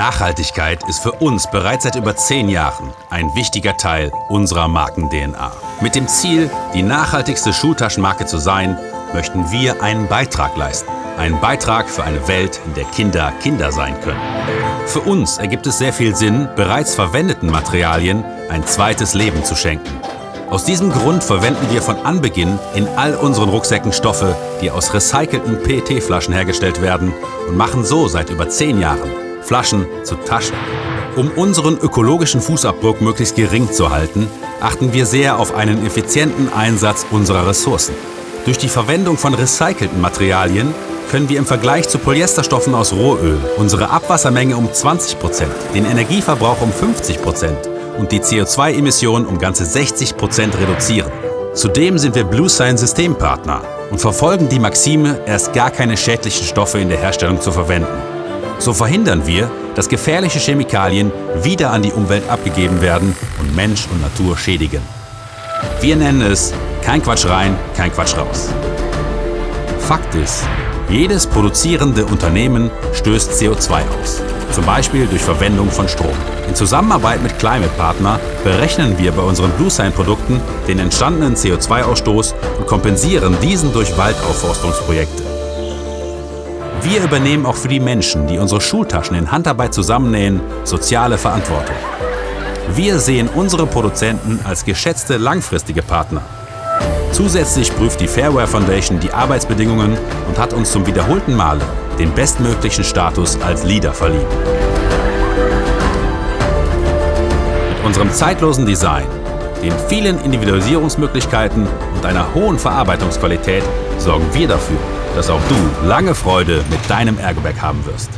Nachhaltigkeit ist für uns bereits seit über zehn Jahren ein wichtiger Teil unserer Marken-DNA. Mit dem Ziel, die nachhaltigste Schultaschenmarke zu sein, möchten wir einen Beitrag leisten. Einen Beitrag für eine Welt, in der Kinder Kinder sein können. Für uns ergibt es sehr viel Sinn, bereits verwendeten Materialien ein zweites Leben zu schenken. Aus diesem Grund verwenden wir von Anbeginn in all unseren Rucksäcken Stoffe, die aus recycelten PET-Flaschen hergestellt werden und machen so seit über zehn Jahren Flaschen zu Taschen. Um unseren ökologischen Fußabdruck möglichst gering zu halten, achten wir sehr auf einen effizienten Einsatz unserer Ressourcen. Durch die Verwendung von recycelten Materialien können wir im Vergleich zu Polyesterstoffen aus Rohöl unsere Abwassermenge um 20%, den Energieverbrauch um 50% und die CO2-Emissionen um ganze 60% reduzieren. Zudem sind wir BlueSign Systempartner und verfolgen die Maxime, erst gar keine schädlichen Stoffe in der Herstellung zu verwenden. So verhindern wir, dass gefährliche Chemikalien wieder an die Umwelt abgegeben werden und Mensch und Natur schädigen. Wir nennen es kein Quatsch rein, kein Quatsch raus. Fakt ist, jedes produzierende Unternehmen stößt CO2 aus, zum Beispiel durch Verwendung von Strom. In Zusammenarbeit mit Climate Partner berechnen wir bei unseren BlueSign-Produkten den entstandenen CO2-Ausstoß und kompensieren diesen durch Waldaufforstungsprojekte. Wir übernehmen auch für die Menschen, die unsere Schultaschen in Handarbeit zusammennähen, soziale Verantwortung. Wir sehen unsere Produzenten als geschätzte langfristige Partner. Zusätzlich prüft die Fairware Foundation die Arbeitsbedingungen und hat uns zum wiederholten Male den bestmöglichen Status als Leader verliehen. Mit unserem zeitlosen Design, den vielen Individualisierungsmöglichkeiten und einer hohen Verarbeitungsqualität sorgen wir dafür, dass auch du lange Freude mit deinem Ergobag haben wirst.